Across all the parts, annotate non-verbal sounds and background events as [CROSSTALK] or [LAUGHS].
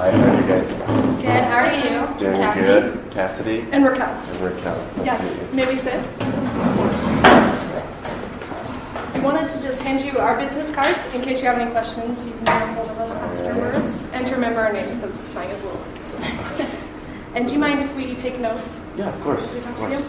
Hi, how are you guys? Good, how are you? Doing Cassidy? good. Cassidy And Raquel. and Raquel. Nice Yes, maybe sit. We wanted to just hand you our business cards in case you have any questions. You can get a hold of us afterwards. And to remember our names because mine is a little. [LAUGHS] and do you mind if we take notes? Yeah, of course. We Of talk to you?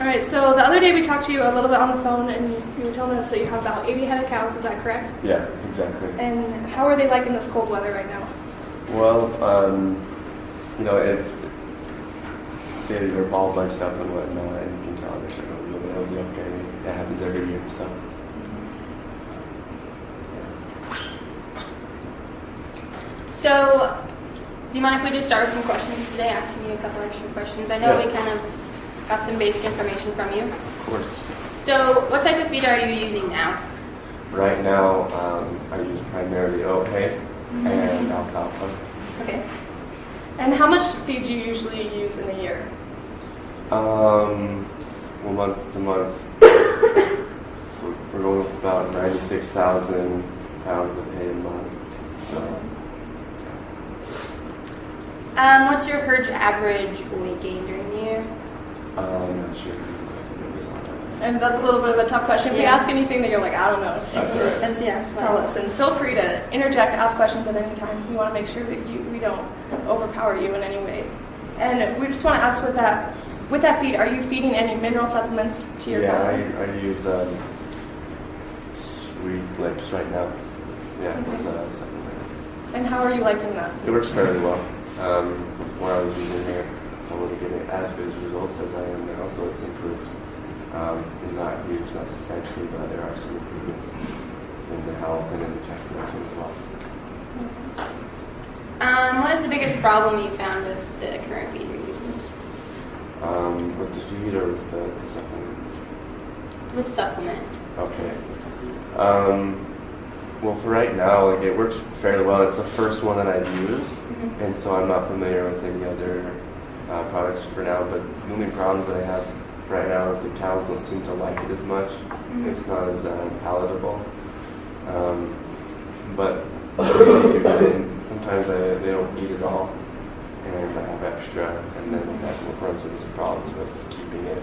All right, so the other day we talked to you a little bit on the phone and you were telling us that you have about 80 head of cows, is that correct? Yeah, exactly. And how are they liking this cold weather right now? Well, um, you know, it's they, they're all bunched up and whatnot, and you can tell they're sort of it'll be okay. It happens every year, so. So, do you mind if we just start with some questions today, asking you a couple extra questions? I know Yeah. we kind of got some basic information from you. Of course. So, what type of feed are you using now? Right now, um, I use primarily oat hay and alfalfa. Okay. And how much feed do you usually use in a year? Um, well, month to month. so we're going with about 96,000 pounds of hay a month. So, Um, what's your herd average weight gain during the year? I'm not sure. And that's a little bit of a tough question. If we Yeah. ask anything that you're like, I don't know, you That's can all just right. Since yeah, tell us. And feel free to interject, ask questions at any time. We want to make sure that you, we don't overpower you in any way. And we just want to ask with that, with that feed, are you feeding any mineral supplements to your yeah, cattle? I, I use um, Sweet Licks right now. Yeah, it's a supplement. And how are you liking that? It works fairly well. Um, before I was using it, I wasn't getting as good as results as I am now, so it's improved. Um, not huge, not substantially, but there are some improvements in the health and in the fat production as well. Um, what is the biggest problem you found with the current feed you're using? Um, with the feed or with the, the supplement? The supplement. Okay. Um, well, for right now, like it works fairly well. It's the first one that I've used, Mhm. and so I'm not familiar with any other uh, products for now. But the only problems that I have right now is the cows don't seem to like it as much. Mhm. It's not as uh, palatable. Um, but they do get in. Sometimes I, they don't eat it all, and I have extra, and then that will run into problems with keeping it,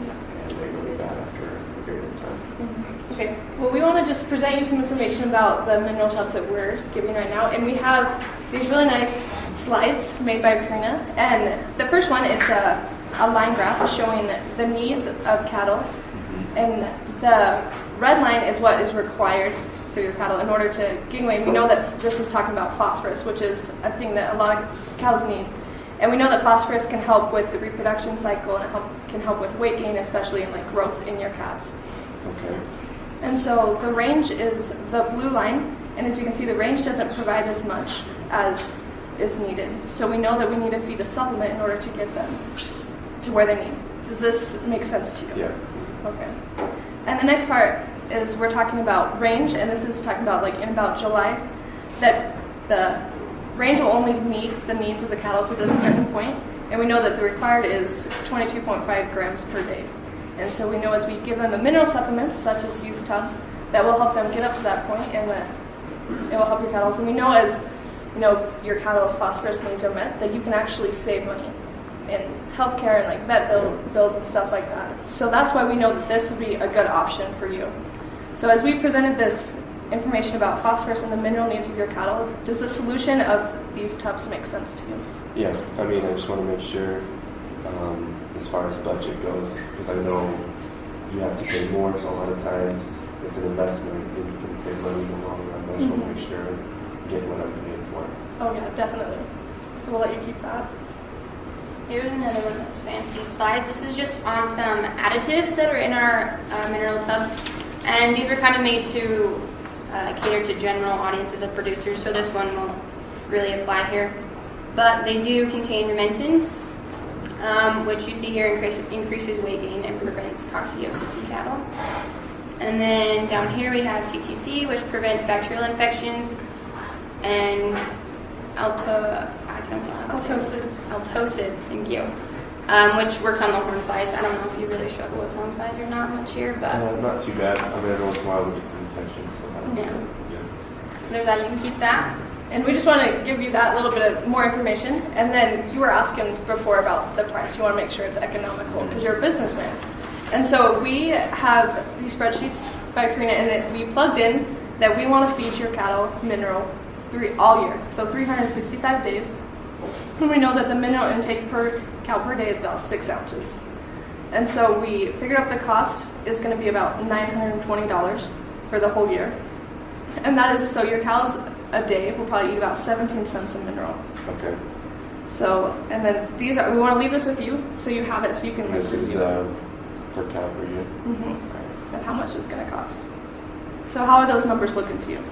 and they go bad after a period of time. Okay, well, we want to just present you some information about the mineral tubs that we're giving right now. And we have these really nice slides made by Purina. And the first one, it's a, a line graph showing the needs of cattle. Mm-hmm. And the red line is what is required for your cattle in order to gain weight. We know that this is talking about phosphorus, which is a thing that a lot of cows need. And we know that phosphorus can help with the reproduction cycle and it help, can help with weight gain, especially in like growth in your calves. Okay. And so the range is the blue line, and as you can see, the range doesn't provide as much as is needed. So we know that we need to feed a supplement in order to get them to where they need. Does this make sense to you? Yeah. Okay. And the next part is we're talking about range, and this is talking about like in about July, that the range will only meet the needs of the cattle to this certain point, and we know that the required is 22.5 grams per day. And so we know as we give them the mineral supplements, such as these tubs, that will help them get up to that point, and that it will help your cattle. And we know as you know your cattle's phosphorus needs are met, that you can actually save money in healthcare and like vet bill, bills and stuff like that. So that's why we know that this would be a good option for you. So as we presented this information about phosphorus and the mineral needs of your cattle, does the solution of these tubs make sense to you? Yeah. I mean, I just want to make sure, um, as far as budget goes, because I know you have to pay more, so a lot of times it's an investment and you can save money in the long run. I just want to Mhm. make sure I get what I'm paying. Oh yeah, definitely. So we'll let you keep that. Here's another one of those fancy slides. This is just on some additives that are in our uh, mineral tubs. And these are kind of made to uh, cater to general audiences of producers, so this one won't really apply here. But they do contain rumensin, um, which you see here increase, increases weight gain and prevents coccidiosis in cattle. And then down here we have CTC, which prevents bacterial infections, and alto, I can't pronounce it. Altocid. Altocid, thank you, um, which works on the horn flies. I don't know if you really struggle with horn flies or not much here, but Uh, not too bad. I mean, every once in a while we get some infections, so Yeah. yeah. so there's that. You can keep that. And we just want to give you that little bit of more information. And then you were asking before about the price. You want to make sure it's economical because you're a businessman. And so we have these spreadsheets by Purina, and that we plugged in that we want to feed your cattle mineral three all year, so 365 days. And we know that the mineral intake per cow per day is about six ounces. And so we figured out the cost is going to be about $920 for the whole year. And that is so your cows a day will probably eat about 17 cents of mineral. Okay. So, and then these are, we want to leave this with you so you have it so you can This is uh, per cow per year. Mm-hmm. Of how much it's going to cost. So, how are those numbers looking to you?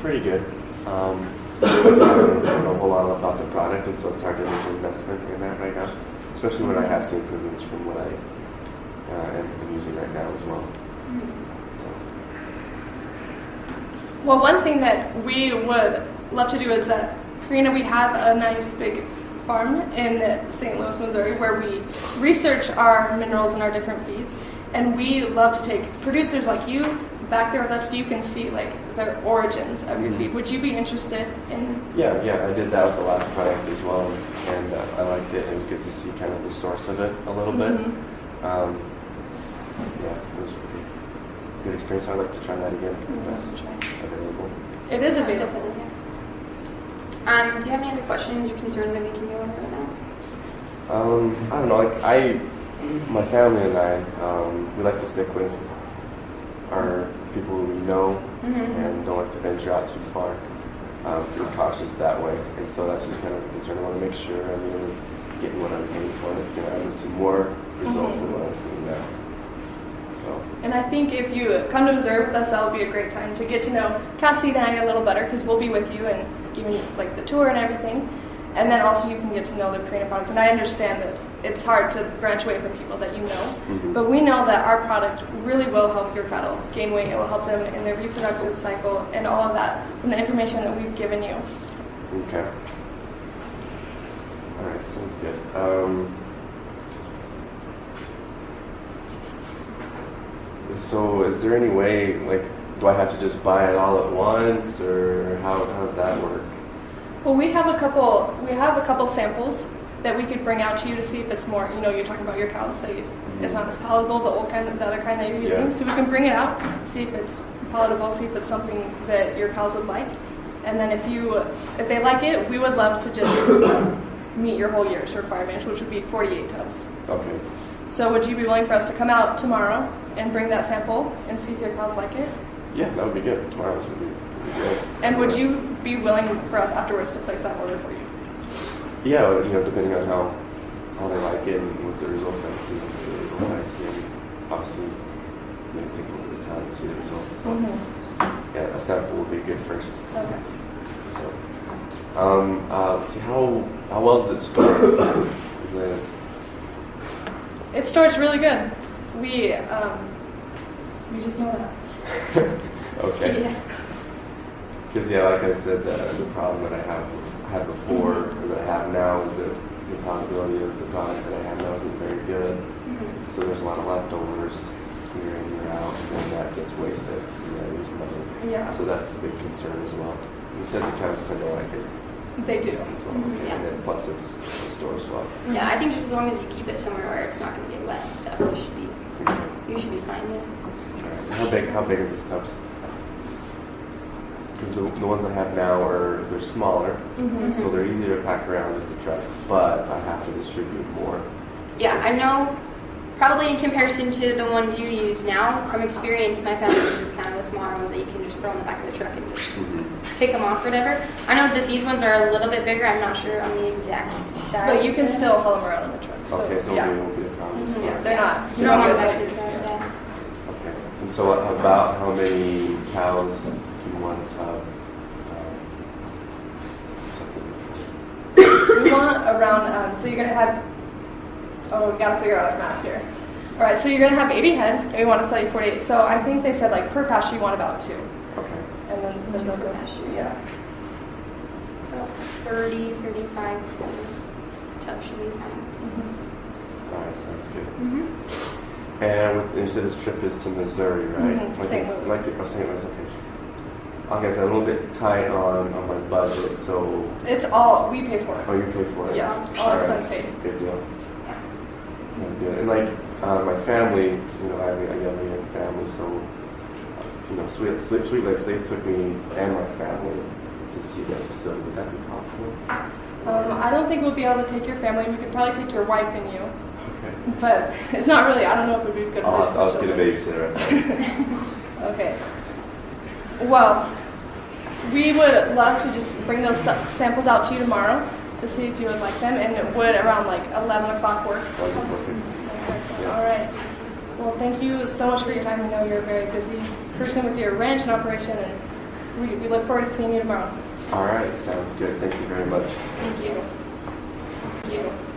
Pretty good. Um, I don't know a whole lot about the product, and so it's hard to make an investment in that right now, especially when I have seen improvements from what I uh, am am using right now as well. So, Well, one thing that we would love to do is that, Purina, we have a nice big farm in St. Louis, Missouri, where we research our minerals and our different feeds, and we love to take producers like you back there with us so you can see like the origins of your Mhm. feed. Would you be interested in? yeah, yeah, I did that with the last product as well, and uh, I liked it. It was good to see kind of the source of it a little bit. Mhm. Um, yeah, it was a good experience. I'd like to try that again if that's available. It is available. Definitely. Um, do you have any other questions or concerns that we can go over right now? Um, I don't know. Like I, my family and I, um, we like to stick with people who we know Mm-hmm. and don't like to venture out too far. Um, we're cautious that way, and so that's just kind of a concern. I want to make sure I'm really getting what I'm paying for, and it's going to obviously more results than what I'm seeing now. So, And I think if you come to Missouri with us, that'll be a great time to get to know Cassie and I a little better because we'll be with you and giving you like the tour and everything. And then also you can get to know the Purina product. And I understand that it's hard to branch away from people that you know, Mhm. but we know that our product really will help your cattle gain weight. It will help them in their reproductive cycle and all of that from the information that we've given you. okay. All right, sounds good. Um, so, is there any way, like, do I have to just buy it all at once, or how, how does that work? Well, we have a couple. We have a couple samples that we could bring out to you to see if it's more. You know, you're talking about your cows that is not as palatable, the old kind, of, the other kind that you're using. Yeah. So we can bring it out, see if it's palatable, see if it's something that your cows would like, and then if you, if they like it, we would love to just [COUGHS] meet your whole year's requirements, which would be 48 tubs. Okay. So would you be willing for us to come out tomorrow and bring that sample and see if your cows like it? Yeah, that would be good. Tomorrow's would be, would be good. And would you be willing for us afterwards to place that order for you? Yeah, you know, depending on how, how they like it and what the results are, you know, the results I see, and obviously, you know, take a little bit of time to see the results. So, yeah, a sample would be good first. Okay. So, um, uh, let's see, how, how well does it store? It stores really good. We um, we just know that. [LAUGHS] okay. Yeah. Because, yeah, like I said, the, the problem that I have, had before, or that I have now, is that the palatability of the product that I have now isn't very good. Mhm. So there's a lot of leftovers year in, year out, and then that gets wasted, and I lose money. Yeah, So that's a big concern as well. You said the cows tend to like it they do. as well, Mhm, yeah. and then plus it's store stores well. Yeah, I think just as long as you keep it somewhere where it's not going to get wet and stuff, you should be you should be fine. How big? How big are these tubs? Because the, the ones I have now are they're smaller, Mhm. so they're easier to pack around with the truck, but I have to distribute more. Yeah, I know. Probably in comparison to the ones you use now, from experience, my family uses kind of the smaller ones that you can just throw in the back of the truck and just pick them off, or whatever. I know that these ones are a little bit bigger. I'm not sure on the exact size. But you can still haul them around in the truck. So, okay, so yeah. it won't be a problem. Mhm. yeah, they're not You don't want humongous them like back the truck. yeah. Yeah. Okay. And so about how many cows do [COUGHS] you want to tub? Um, We want around. Um, so you're gonna have. Oh, we gotta figure out a math here. All right, so you're gonna have 80 head, and we want to sell you 48. So I think they said like per pasture you want about two, okay. and then then they'll go. Pasture. Yeah. About 30, 35 tubs should be fine. Mhm. All right, sounds good. Mm-hmm. And with, you said this trip is to Missouri, right? Mhm, St. Louis. Like, oh, St. Louis, okay. I guess I'm a little bit tight on, on my budget, so, It's all, we pay for it. oh, you pay for it? Yes, all expense paid. Good deal. Good. And like, uh, my family, you know, I have a young, young family, so, uh, you know, Sweet, Sweet, Sweetlix, they took me and my family to see that facility. Would that be possible? Um, I don't think we'll be able to take your family. We could probably take your wife and you, Okay. but [LAUGHS] it's not really. I don't know if it would be a good I'll, place. I'll for just get a babysitter. [LAUGHS] Okay. Well, we would love to just bring those samples out to you tomorrow to see if you would like them, and it would around like 11 o'clock work. That'd be perfect. Excellent. All right. Well, thank you so much for your time. I know you're a very busy person with your ranch and operation, and we, we look forward to seeing you tomorrow. All right, sounds good. Thank you very much. Thank you. Thank you.